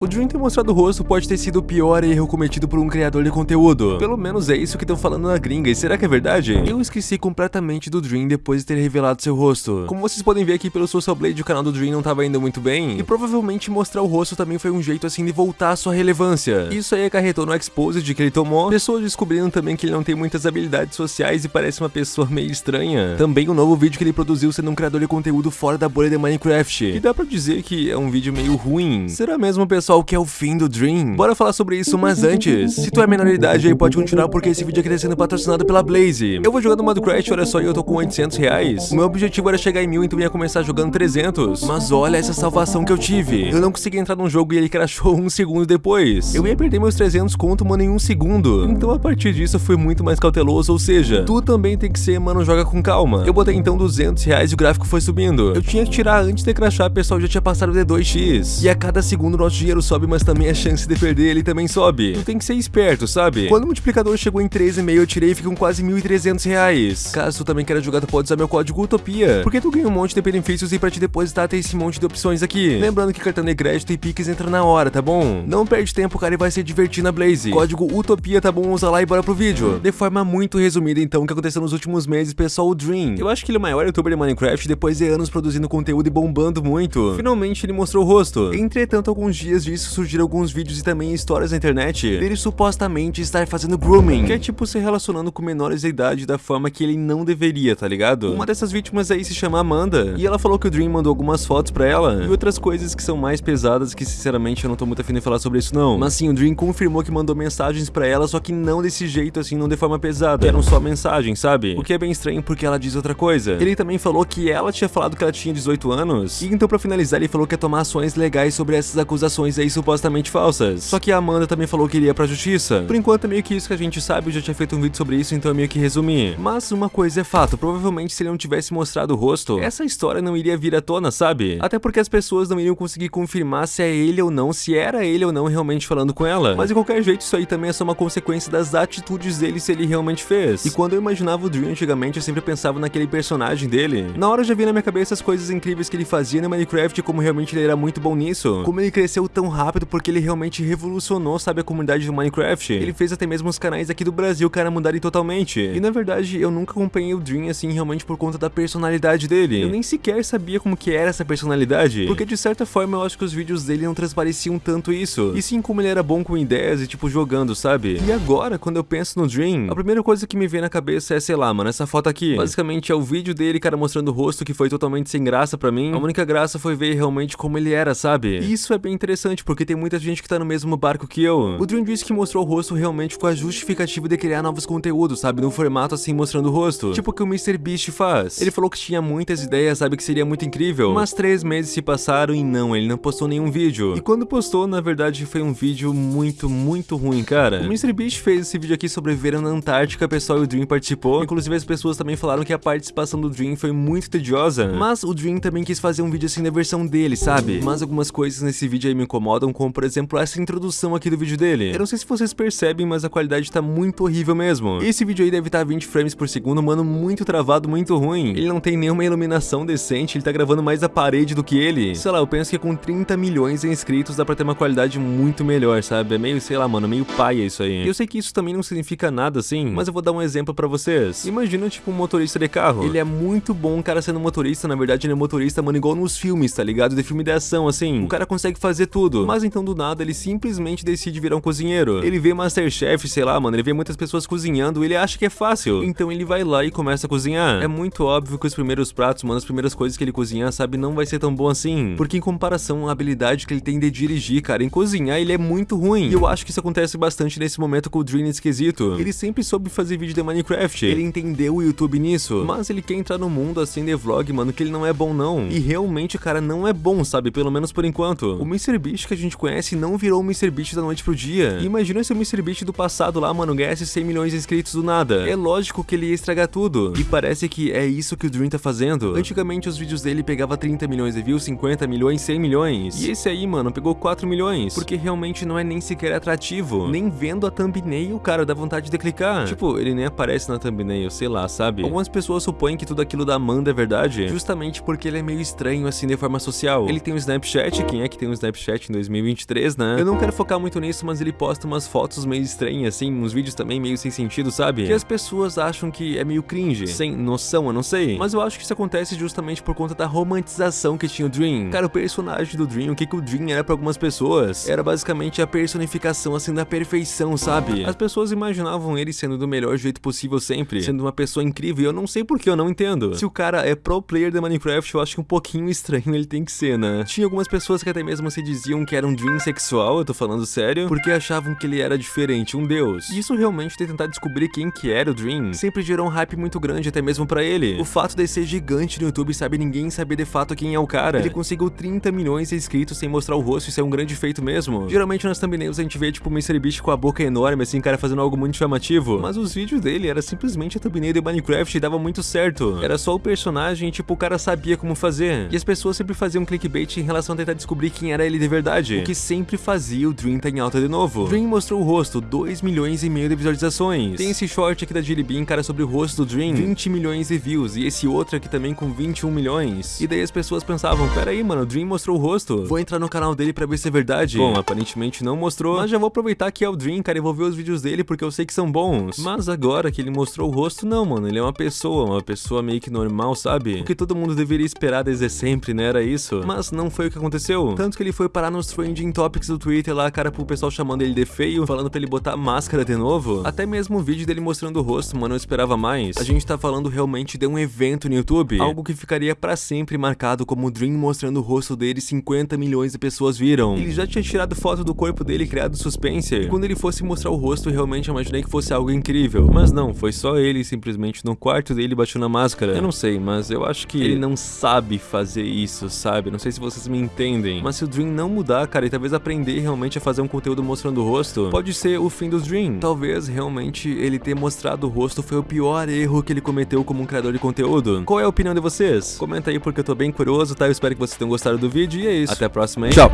O Dream ter mostrado o rosto pode ter sido o pior erro cometido por um criador de conteúdo. Pelo menos é isso que estão falando na gringa, e será que é verdade? Eu esqueci completamente do Dream depois de ter revelado seu rosto. Como vocês podem ver aqui pelo Social Blade, o canal do Dream não estava indo muito bem, e provavelmente mostrar o rosto também foi um jeito assim de voltar à sua relevância. Isso aí acarretou no Exposed que ele tomou, pessoas descobrindo também que ele não tem muitas habilidades sociais e parece uma pessoa meio estranha. Também o um novo vídeo que ele produziu sendo um criador de conteúdo fora da bolha de Minecraft, e dá pra dizer que é um vídeo meio ruim. Será mesmo pessoal pessoal que é o fim do Dream. Bora falar sobre isso, mas antes, se tu é menor de idade aí, pode continuar porque esse vídeo aqui tá sendo patrocinado pela Blaze. Eu vou jogando modo Crash, olha só, e eu tô com 800 reais. O meu objetivo era chegar em mil, então ia começar jogando 300. Mas olha essa salvação que eu tive. Eu não consegui entrar num jogo e ele crashou um segundo depois. Eu ia perder meus 300 conto, mano, em um segundo. Então a partir disso eu fui muito mais cauteloso, ou seja, tu também tem que ser, mano, joga com calma. Eu botei então 200 reais e o gráfico foi subindo. Eu tinha que tirar antes de crashar, pessoal já tinha passado de 2x. E a cada segundo nosso dinheiro sobe, mas também a chance de perder ele também sobe. Tu tem que ser esperto, sabe? Quando o multiplicador chegou em 13,5, eu tirei e fiquei com quase 1.300 reais. Caso tu também queira jogar, tu pode usar meu código Utopia, porque tu ganha um monte de benefícios e pra te depositar tem esse monte de opções aqui. Lembrando que cartão de crédito e Pix entra na hora, tá bom? Não perde tempo, cara, e vai se divertir na Blaze. Código Utopia, tá bom? Usa lá e bora pro vídeo. De forma muito resumida, então, o que aconteceu nos últimos meses, pessoal, o Dream. Eu acho que ele é o maior youtuber de Minecraft depois de anos produzindo conteúdo e bombando muito. Finalmente ele mostrou o rosto. Entretanto, alguns dias disso surgiram alguns vídeos e também histórias na internet dele supostamente estar fazendo grooming, que é tipo se relacionando com menores de idade da forma que ele não deveria, tá ligado? Uma dessas vítimas aí se chama Amanda, e ela falou que o Dream mandou algumas fotos pra ela, e outras coisas que são mais pesadas que sinceramente eu não tô muito afim de falar sobre isso não. Mas sim, o Dream confirmou que mandou mensagens pra ela, só que não desse jeito assim, não de forma pesada, eram só mensagens, sabe? O que é bem estranho porque ela diz outra coisa. Ele também falou que ela tinha falado que ela tinha 18 anos, e então pra finalizar ele falou que ia tomar ações legais sobre essas acusações aí supostamente falsas. Só que a Amanda também falou que iria pra justiça. Por enquanto é meio que isso que a gente sabe, eu já tinha feito um vídeo sobre isso, então é meio que resumir. Mas uma coisa é fato, provavelmente se ele não tivesse mostrado o rosto, essa história não iria vir à tona, sabe? Até porque as pessoas não iriam conseguir confirmar se é ele ou não, se era ele ou não realmente falando com ela. Mas de qualquer jeito, isso aí também é só uma consequência das atitudes dele se ele realmente fez. E quando eu imaginava o Dream antigamente, eu sempre pensava naquele personagem dele. Na hora eu já vi na minha cabeça as coisas incríveis que ele fazia no Minecraft, como realmente ele era muito bom nisso. Como ele cresceu tão rápido porque ele realmente revolucionou, sabe, a comunidade do Minecraft. Ele fez até mesmo os canais aqui do Brasil, cara, mudarem totalmente. E na verdade, eu nunca acompanhei o Dream assim, realmente por conta da personalidade dele. Eu nem sequer sabia como que era essa personalidade. Porque de certa forma eu acho que os vídeos dele não transpareciam tanto isso. E sim como ele era bom com ideias e tipo jogando, sabe? E agora, quando eu penso no Dream, a primeira coisa que me vem na cabeça é, sei lá, mano, essa foto aqui. Basicamente é o vídeo dele, cara, mostrando o rosto que foi totalmente sem graça pra mim. A única graça foi ver realmente como ele era, sabe? E isso é bem interessante, porque tem muita gente que tá no mesmo barco que eu. O Dream disse que mostrou o rosto realmente com a justificativa de criar novos conteúdos, sabe? No formato assim, mostrando o rosto. Tipo o que o MrBeast faz. Ele falou que tinha muitas ideias, sabe? Que seria muito incrível. Mas três meses se passaram e não, ele não postou nenhum vídeo. E quando postou, na verdade, foi um vídeo muito, muito ruim, cara. O MrBeast fez esse vídeo aqui sobre ver na Antártica, pessoal, e o Dream participou. Inclusive, as pessoas também falaram que a participação do Dream foi muito tediosa. Mas o Dream também quis fazer um vídeo assim na versão dele, sabe? Mas algumas coisas nesse vídeo aí me incomodam, como por exemplo essa introdução aqui do vídeo dele. Eu não sei se vocês percebem, mas a qualidade tá muito horrível mesmo. Esse vídeo aí deve estar tá 20 frames por segundo, mano, muito travado, muito ruim. Ele não tem nenhuma iluminação decente, ele tá gravando mais a parede do que ele. Sei lá, eu penso que com 30 milhões de inscritos dá pra ter uma qualidade muito melhor, sabe? É meio, sei lá, mano, meio paia isso aí. E eu sei que isso também não significa nada assim, mas eu vou dar um exemplo pra vocês. Imagina, tipo, um motorista de carro. Ele é muito bom, o cara sendo motorista, na verdade ele é motorista, mano, igual nos filmes, tá ligado? De filme de ação, assim. O cara consegue fazer tudo. Mas então do nada ele simplesmente decide virar um cozinheiro. Ele vê Masterchef, sei lá, mano, ele vê muitas pessoas cozinhando, ele acha que é fácil. Então ele vai lá e começa a cozinhar. É muito óbvio que os primeiros pratos, mano, as primeiras coisas que ele cozinhar, sabe, não vai ser tão bom assim. Porque em comparação à habilidade que ele tem de dirigir, cara, em cozinhar, ele é muito ruim. E eu acho que isso acontece bastante nesse momento com o Dream esquisito. Ele sempre soube fazer vídeo de Minecraft. Ele entendeu o YouTube nisso. Mas ele quer entrar no mundo assim de vlog, mano, que ele não é bom não. E realmente cara não é bom, sabe? Pelo menos por enquanto. O MrBeast que a gente conhece não virou o MrBeast da noite pro dia. Imagina se o MrBeast do passado lá, mano, ganhasse 100 milhões de inscritos do nada. É lógico que ele ia estragar tudo. E parece que é isso que o Dream tá fazendo. Antigamente os vídeos dele pegava 30 milhões de views, 50 milhões, 100 milhões. E esse aí, mano, pegou 4 milhões. Porque realmente não é nem sequer atrativo. Nem vendo a thumbnail, cara, dá vontade de clicar. Tipo, ele nem aparece na thumbnail, sei lá, sabe? Algumas pessoas supõem que tudo aquilo da Amanda é verdade, justamente porque ele é meio estranho assim de forma social. Ele tem um Snapchat, quem é que tem um Snapchat em 2023, né? Eu não quero focar muito nisso, mas ele posta umas fotos meio estranhas, assim, uns vídeos também meio sem sentido, sabe? Que as pessoas acham que é meio cringe, sem noção, eu não sei. Mas eu acho que isso acontece justamente por conta da romantização que tinha o Dream. Cara, o personagem do Dream, o que, que o Dream era pra algumas pessoas, era basicamente a personificação, assim, da perfeição, sabe? As pessoas imaginavam ele sendo do melhor jeito possível sempre, sendo uma pessoa incrível, e eu não sei por que eu não entendo. Se o cara é pro player de Minecraft, eu acho que um pouquinho estranho ele tem que ser, né? Tinha algumas pessoas que até mesmo se diziam que era um Dream sexual, eu tô falando sério, porque achavam que ele era diferente, um deus. E isso realmente tentar descobrir quem que era o Dream, sempre gerou um hype muito grande até mesmo pra ele. O fato de ser gigante no YouTube, sabe, ninguém saber de fato quem é o cara. Ele conseguiu 30 milhões de inscritos sem mostrar o rosto, isso é um grande feito mesmo. Geralmente nas thumbnails a gente vê tipo o MrBeast com a boca enorme, assim, cara fazendo algo muito chamativo. Mas os vídeos dele era simplesmente a thumbnail de Minecraft e dava muito certo. Era só o personagem, tipo, o cara sabia como fazer. E as pessoas sempre faziam clickbait em relação a tentar descobrir quem era ele de verdade. O que sempre fazia o Dream tá em alta de novo. Dream mostrou o rosto, 2 milhões e meio de visualizações. Tem esse short aqui da Jelly Bean, cara, sobre o rosto do Dream, 20 milhões de views. E esse outro aqui também com 21 milhões. E daí as pessoas pensavam, pera aí, mano, o Dream mostrou o rosto. Vou entrar no canal dele pra ver se é verdade. Bom, aparentemente não mostrou, mas já vou aproveitar que é o Dream, cara, e vou ver os vídeos dele porque eu sei que são bons. Mas agora que ele mostrou o rosto, não, mano, ele é uma pessoa, uma pessoa meio que normal, sabe? O que todo mundo deveria esperar desde sempre, né, era isso. Mas não foi o que aconteceu. Tanto que ele foi parar nos trending topics do Twitter lá, cara, pro pessoal chamando ele de feio, falando pra ele botar máscara de novo. Até mesmo o vídeo dele mostrando o rosto, mano, eu esperava mais. A gente tá falando realmente de um evento no YouTube, algo que ficaria pra sempre marcado como o Dream mostrando o rosto dele 50 milhões de pessoas viram. Ele já tinha tirado foto do corpo dele criado suspense. E quando ele fosse mostrar o rosto, realmente imaginei que fosse algo incrível. Mas não, foi só ele simplesmente no quarto dele bateu na máscara. Eu não sei, mas eu acho que ele não sabe fazer isso, sabe? Não sei se vocês me entendem. Mas se o Dream não mudar, cara, e talvez aprender realmente a fazer um conteúdo mostrando o rosto, pode ser o fim do Dream. Talvez realmente ele ter mostrado o rosto foi o pior erro que ele cometeu como um criador de conteúdo. Qual é a opinião de vocês? Comenta aí porque eu tô bem curioso, tá? Eu espero que vocês tenham gostado do vídeo e é isso. Até a próxima? Tchau!